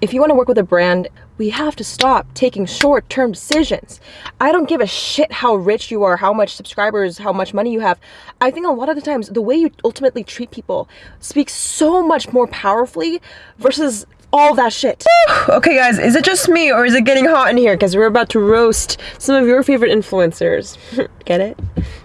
if you want to work with a brand, we have to stop taking short-term decisions. I don't give a shit how rich you are, how much subscribers, how much money you have. I think a lot of the times the way you ultimately treat people speaks so much more powerfully versus all that shit. okay guys, is it just me or is it getting hot in here? Because we're about to roast some of your favorite influencers. Get it?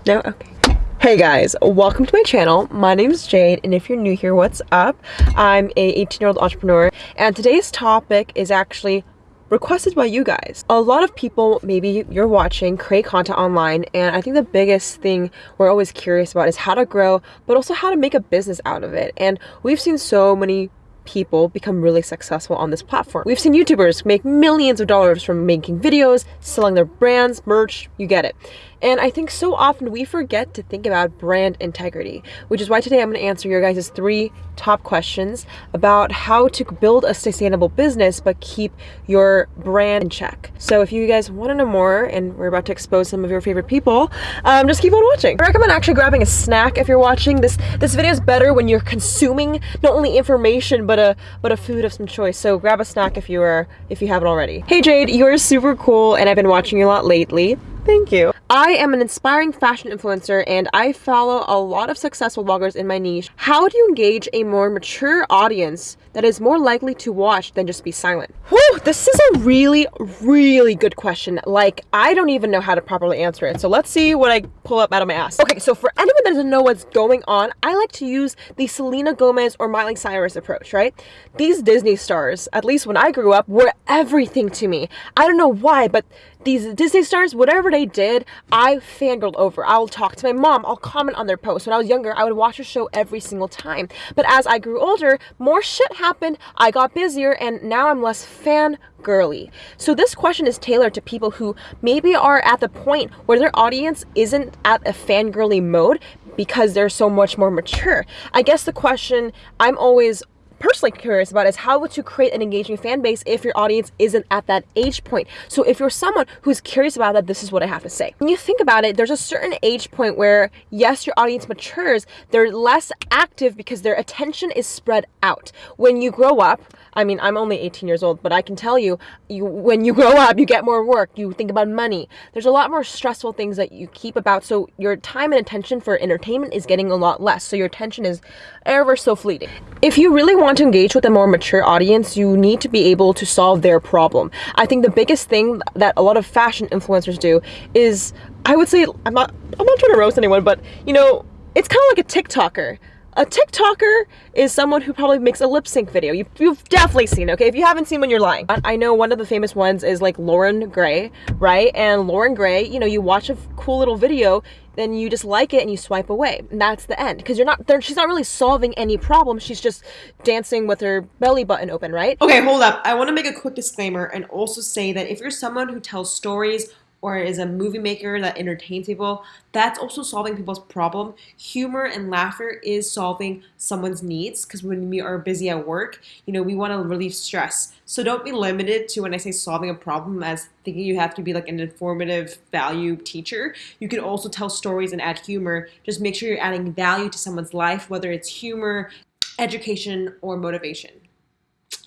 No? Okay. Hey guys, welcome to my channel. My name is Jade and if you're new here, what's up? I'm a 18 year old entrepreneur and today's topic is actually requested by you guys. A lot of people, maybe you're watching, create content online and I think the biggest thing we're always curious about is how to grow but also how to make a business out of it. And we've seen so many people become really successful on this platform. We've seen YouTubers make millions of dollars from making videos, selling their brands, merch, you get it. And I think so often we forget to think about brand integrity, which is why today I'm going to answer your guys' three top questions about how to build a sustainable business but keep your brand in check. So if you guys want to know more and we're about to expose some of your favorite people, um, just keep on watching. I recommend actually grabbing a snack if you're watching. This this video is better when you're consuming not only information but a but a food of some choice. So grab a snack if you are if you haven't already. Hey Jade, you're super cool and I've been watching you a lot lately. Thank you. I am an inspiring fashion influencer and I follow a lot of successful bloggers in my niche. How do you engage a more mature audience that is more likely to watch than just be silent? Whew, this is a really, really good question. Like, I don't even know how to properly answer it. So let's see what I pull up out of my ass. Okay, so for anyone that doesn't know what's going on, I like to use the Selena Gomez or Miley Cyrus approach, right? These Disney stars, at least when I grew up, were everything to me. I don't know why, but these Disney stars, whatever they did, I fangirled over. I'll talk to my mom. I'll comment on their posts. When I was younger, I would watch her show every single time. But as I grew older, more shit happened. I got busier and now I'm less fan girly. So this question is tailored to people who maybe are at the point where their audience isn't at a fangirly mode because they're so much more mature. I guess the question I'm always personally curious about is how to create an engaging fan base if your audience isn't at that age point. So if you're someone who's curious about that, this is what I have to say. When you think about it, there's a certain age point where yes, your audience matures, they're less active because their attention is spread out. When you grow up, I mean, I'm only 18 years old, but I can tell you, you when you grow up, you get more work, you think about money. There's a lot more stressful things that you keep about. So your time and attention for entertainment is getting a lot less. So your attention is ever so fleeting. If you really want to engage with a more mature audience, you need to be able to solve their problem. I think the biggest thing that a lot of fashion influencers do is, I would say, I'm not, I'm not trying to roast anyone, but you know, it's kind of like a TikToker a TikToker is someone who probably makes a lip sync video. You, have definitely seen, okay? If you haven't seen one, you're lying. I know one of the famous ones is like Loren Gray, right? And Loren Gray, you know, you watch a cool little video, then you just like it and you swipe away. And that's the end. Because you're not, she's not really solving any problem. She's just dancing with her belly button open, right? Okay, hold up. I want to make a quick disclaimer and also say that if you're someone who tells stories or is a movie maker that entertains people, that's also solving people's problem. Humor and laughter is solving someone's needs because when we are busy at work, you know, we want to relieve stress. So don't be limited to when I say solving a problem as thinking you have to be like an informative value teacher. You can also tell stories and add humor. Just make sure you're adding value to someone's life, whether it's humor, education, or motivation.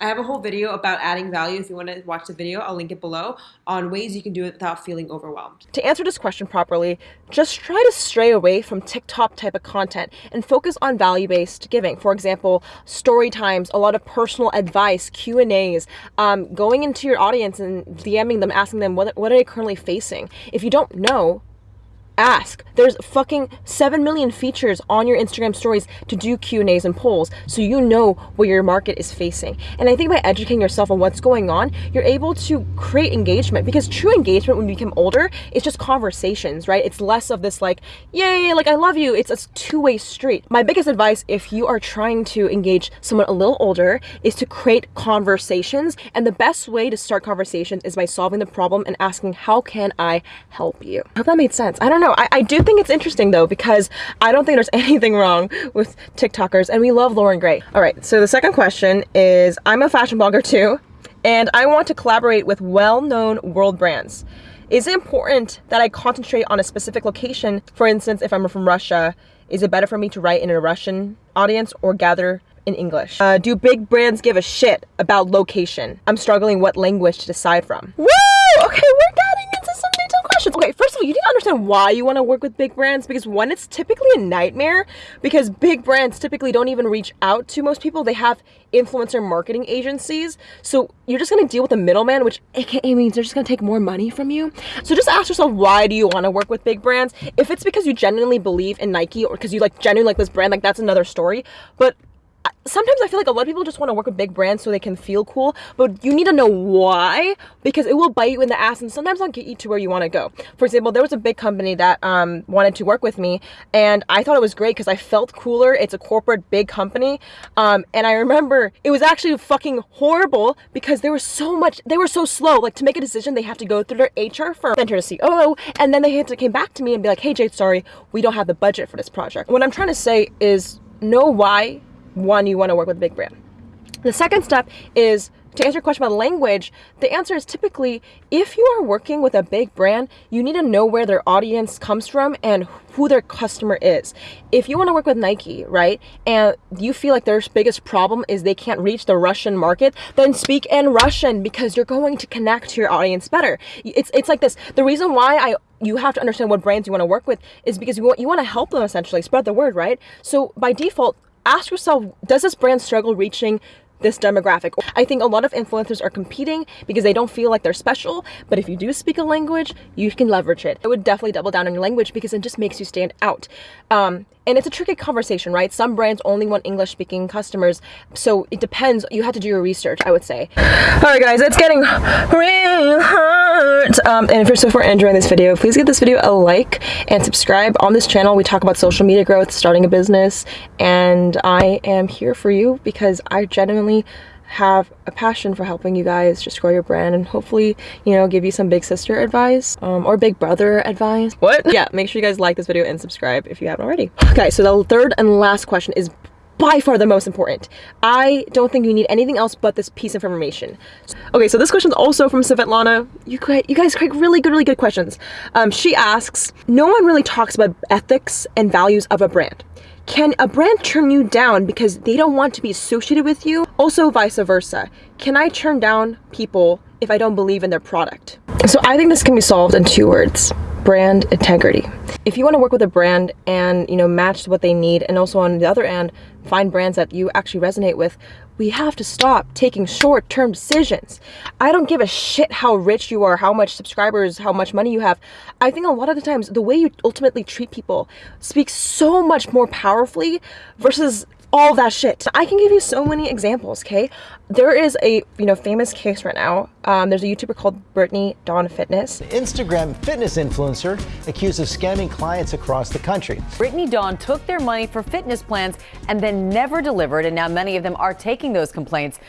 I have a whole video about adding value. If you want to watch the video, I'll link it below on ways you can do it without feeling overwhelmed. To answer this question properly, just try to stray away from TikTok type of content and focus on value-based giving. For example, story times, a lot of personal advice, Q&As, um, going into your audience and DMing them, asking them what, what are they currently facing. If you don't know, ask. There's fucking 7 million features on your Instagram stories to do Q&As and polls so you know what your market is facing. And I think by educating yourself on what's going on, you're able to create engagement because true engagement when you become older is just conversations, right? It's less of this like, yay, like I love you. It's a two-way street. My biggest advice if you are trying to engage someone a little older is to create conversations. And the best way to start conversations is by solving the problem and asking, how can I help you? I hope that made sense. I don't know know. I, I do think it's interesting though, because I don't think there's anything wrong with TikTokers and we love Loren Gray. All right, so the second question is, I'm a fashion blogger too, and I want to collaborate with well-known world brands. Is it important that I concentrate on a specific location? For instance, if I'm from Russia, is it better for me to write in a Russian audience or gather in English? Uh, do big brands give a shit about location? I'm struggling what language to decide from. Woo! Okay, we're detailed questions. Okay, first of all, you need to understand why you want to work with big brands because one, it's typically a nightmare because big brands typically don't even reach out to most people. They have influencer marketing agencies. So you're just going to deal with the middleman, which AKA means they're just going to take more money from you. So just ask yourself, why do you want to work with big brands? If it's because you genuinely believe in Nike or because you like genuinely like this brand, like that's another story. But sometimes I feel like a lot of people just want to work with big brands so they can feel cool, but you need to know why because it will bite you in the ass and sometimes not get you to where you want to go. For example, there was a big company that um, wanted to work with me and I thought it was great because I felt cooler. It's a corporate big company. Um, and I remember it was actually fucking horrible because there was so much, they were so slow. Like to make a decision, they have to go through their HR firm, enter a COO, and then they had to came back to me and be like, hey, Jade, sorry, we don't have the budget for this project. What I'm trying to say is know why one, you want to work with a big brand. The second step is to answer your question about language, the answer is typically if you are working with a big brand, you need to know where their audience comes from and who their customer is. If you want to work with Nike, right, and you feel like their biggest problem is they can't reach the Russian market, then speak in Russian because you're going to connect to your audience better. It's it's like this. The reason why I you have to understand what brands you want to work with is because you want you want to help them essentially spread the word, right? So by default, ask yourself, does this brand struggle reaching this demographic. I think a lot of influencers are competing because they don't feel like they're special, but if you do speak a language, you can leverage it. I would definitely double down on your language because it just makes you stand out. Um, and it's a tricky conversation, right? Some brands only want English speaking customers. So it depends. You have to do your research, I would say. All right, guys, it's getting real hard. Um, and if you're so far enjoying this video, please give this video a like and subscribe. On this channel, we talk about social media growth, starting a business, and I am here for you because I genuinely have a passion for helping you guys just grow your brand and hopefully you know give you some big sister advice um, or big brother advice what yeah make sure you guys like this video and subscribe if you haven't already okay so the third and last question is by far the most important. I don't think you need anything else but this piece of information. Okay, so this question is also from Svetlana. You, you guys create really good, really good questions. Um, she asks, no one really talks about ethics and values of a brand. Can a brand turn you down because they don't want to be associated with you? Also vice versa. Can I turn down people if I don't believe in their product? So I think this can be solved in two words brand integrity. If you want to work with a brand and you know match what they need and also on the other end find brands that you actually resonate with, we have to stop taking short-term decisions. I don't give a shit how rich you are, how much subscribers, how much money you have. I think a lot of the times the way you ultimately treat people speaks so much more powerfully versus all that shit. I can give you so many examples, okay? There is a, you know, famous case right now. Um, there's a YouTuber called Brittany Dawn Fitness. Instagram fitness influencer accused of scamming clients across the country. Brittany Dawn took their money for fitness plans and then never delivered, and now many of them are taking those complaints.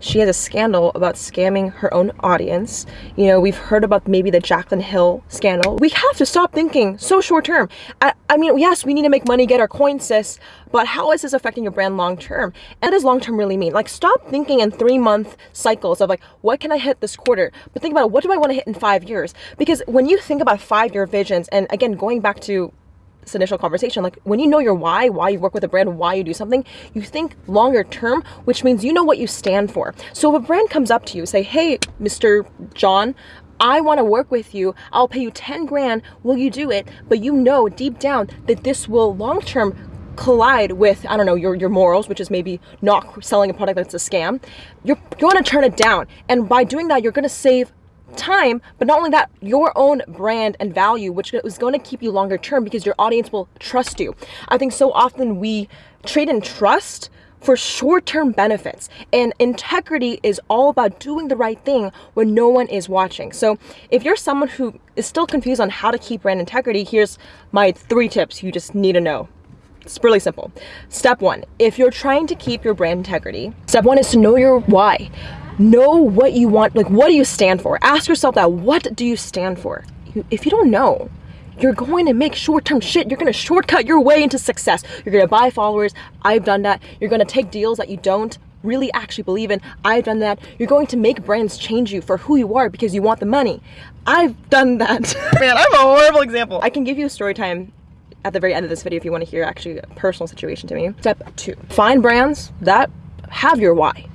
She has a scandal about scamming her own audience. You know, we've heard about maybe the Jaclyn Hill scandal. We have to stop thinking so short term. I, I mean, yes, we need to make money, get our coins, sis, but how is this affecting your brand long term? And what does long term really mean? Like, stop thinking in three month cycles of like, what can I hit this quarter? But think about it, what do I want to hit in five years? Because when you think about five year visions, and again, going back to this initial conversation like when you know your why why you work with a brand why you do something you think longer term which means you know what you stand for so if a brand comes up to you say hey mr john I want to work with you. I'll pay you 10 grand. Will you do it? But you know deep down that this will long term collide with I don't know your your morals which is maybe not selling a product that's a scam. You're going to turn it down and by doing that you're going to save time but not only that your own brand and value which is going to keep you longer term because your audience will trust you. I think so often we trade in trust for short-term benefits and integrity is all about doing the right thing when no one is watching. So if you're someone who is still confused on how to keep brand integrity here's my three tips you just need to know it's really simple. Step one, if you're trying to keep your brand integrity, step one is to know your why. Know what you want, like what do you stand for? Ask yourself that, what do you stand for? If you don't know, you're going to make short-term shit. You're going to shortcut your way into success. You're going to buy followers. I've done that. You're going to take deals that you don't really actually believe in. I've done that. You're going to make brands change you for who you are because you want the money. I've done that. Man, I'm a horrible example. I can give you a story time at the very end of this video if you want to hear actually a personal situation to me. Step two, find brands that have your why.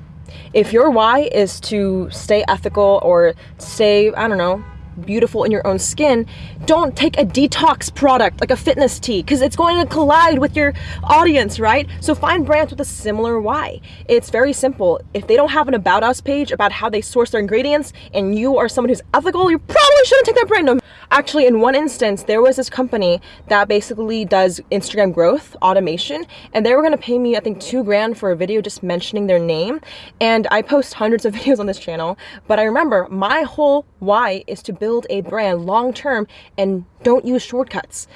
If your why is to stay ethical or stay, I don't know, beautiful in your own skin, don't take a detox product like a fitness tea because it's going to collide with your audience, right? So find brands with a similar why. It's very simple. If they don't have an about us page about how they source their ingredients and you are someone who's ethical, you probably shouldn't take that brand. No. Actually, in one instance, there was this company that basically does Instagram growth automation and they were going to pay me, I think, two grand for a video just mentioning their name. And I post hundreds of videos on this channel, but I remember my whole why is to build a brand long term and don't use shortcuts.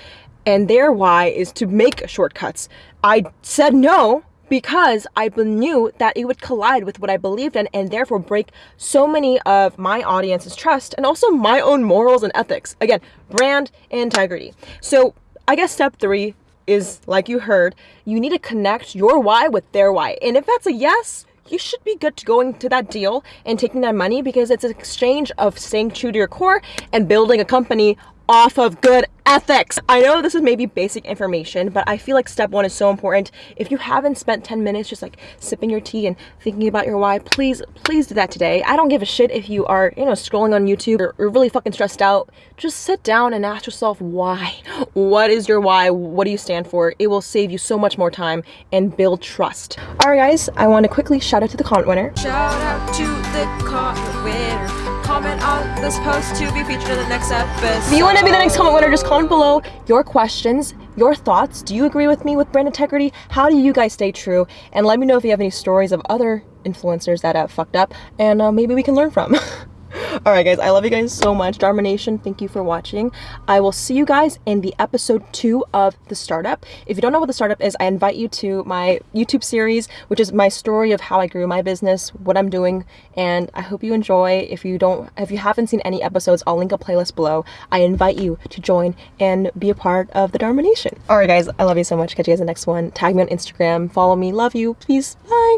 And their why is to make shortcuts. I said no because I knew that it would collide with what I believed in and therefore break so many of my audience's trust and also my own morals and ethics. Again, brand integrity. So I guess step three is like you heard, you need to connect your why with their why. And if that's a yes, you should be good to going to that deal and taking that money because it's an exchange of staying true to your core and building a company off of good ethics. I know this is maybe basic information, but I feel like step one is so important. If you haven't spent 10 minutes just like sipping your tea and thinking about your why, please, please do that today. I don't give a shit if you are, you know, scrolling on YouTube or, or really fucking stressed out. Just sit down and ask yourself why. What is your why? What do you stand for? It will save you so much more time and build trust. All right, guys, I want to quickly shout out to the comment winner. Shout out to the comment winner. Comment on this post to be featured in the next episode. If you want to be the next comment winner, just comment below your questions, your thoughts. Do you agree with me with brand integrity? How do you guys stay true? And let me know if you have any stories of other influencers that have fucked up and uh, maybe we can learn from. all right guys i love you guys so much. Dharma nation thank you for watching. I will see you guys in the episode two of the startup. If you don't know what the startup is i invite you to my youtube series which is my story of how i grew my business what i'm doing and i hope you enjoy. If you don't if you haven't seen any episodes i'll link a playlist below. I invite you to join and be a part of the dharma nation. All right guys i love you so much. Catch you guys in the next one. Tag me on instagram. Follow me. Love you. Peace. Bye